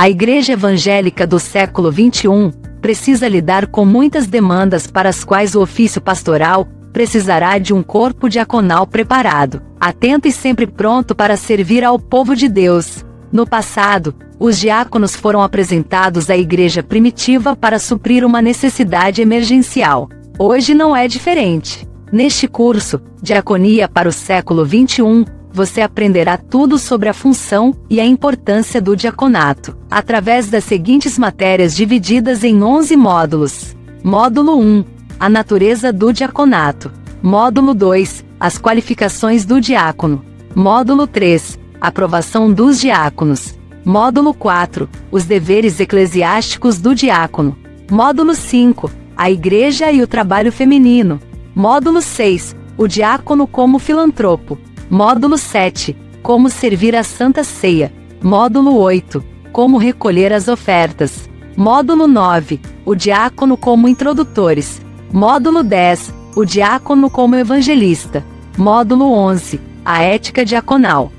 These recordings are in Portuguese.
A Igreja Evangélica do século XXI precisa lidar com muitas demandas para as quais o ofício pastoral precisará de um corpo diaconal preparado, atento e sempre pronto para servir ao povo de Deus. No passado, os diáconos foram apresentados à igreja primitiva para suprir uma necessidade emergencial. Hoje não é diferente. Neste curso, Diaconia para o século XXI, você aprenderá tudo sobre a função e a importância do diaconato, através das seguintes matérias divididas em 11 módulos. Módulo 1 A natureza do diaconato. Módulo 2 As qualificações do diácono. Módulo 3 Aprovação dos diáconos. Módulo 4 Os deveres eclesiásticos do diácono. Módulo 5 A igreja e o trabalho feminino. Módulo 6 O diácono como filantropo. Módulo 7 Como servir a Santa Ceia. Módulo 8 Como recolher as ofertas. Módulo 9 O diácono como introdutores. Módulo 10 O diácono como evangelista. Módulo 11 A ética diaconal.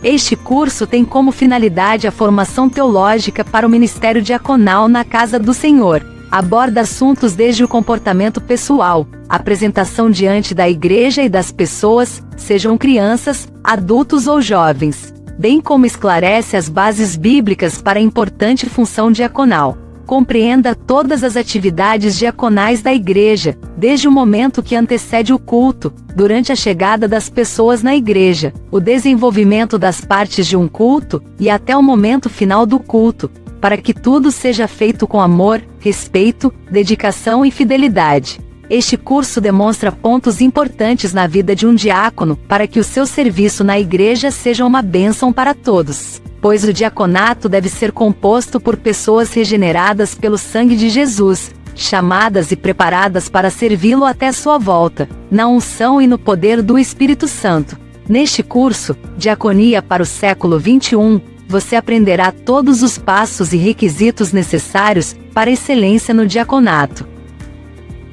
Este curso tem como finalidade a formação teológica para o ministério diaconal na Casa do Senhor. Aborda assuntos desde o comportamento pessoal, apresentação diante da igreja e das pessoas, sejam crianças, adultos ou jovens, bem como esclarece as bases bíblicas para a importante função diaconal. Compreenda todas as atividades diaconais da igreja, desde o momento que antecede o culto, durante a chegada das pessoas na igreja, o desenvolvimento das partes de um culto, e até o momento final do culto, para que tudo seja feito com amor, respeito, dedicação e fidelidade. Este curso demonstra pontos importantes na vida de um diácono para que o seu serviço na igreja seja uma bênção para todos pois o diaconato deve ser composto por pessoas regeneradas pelo sangue de Jesus, chamadas e preparadas para servi-lo até sua volta, na unção e no poder do Espírito Santo. Neste curso, Diaconia para o século XXI, você aprenderá todos os passos e requisitos necessários para excelência no diaconato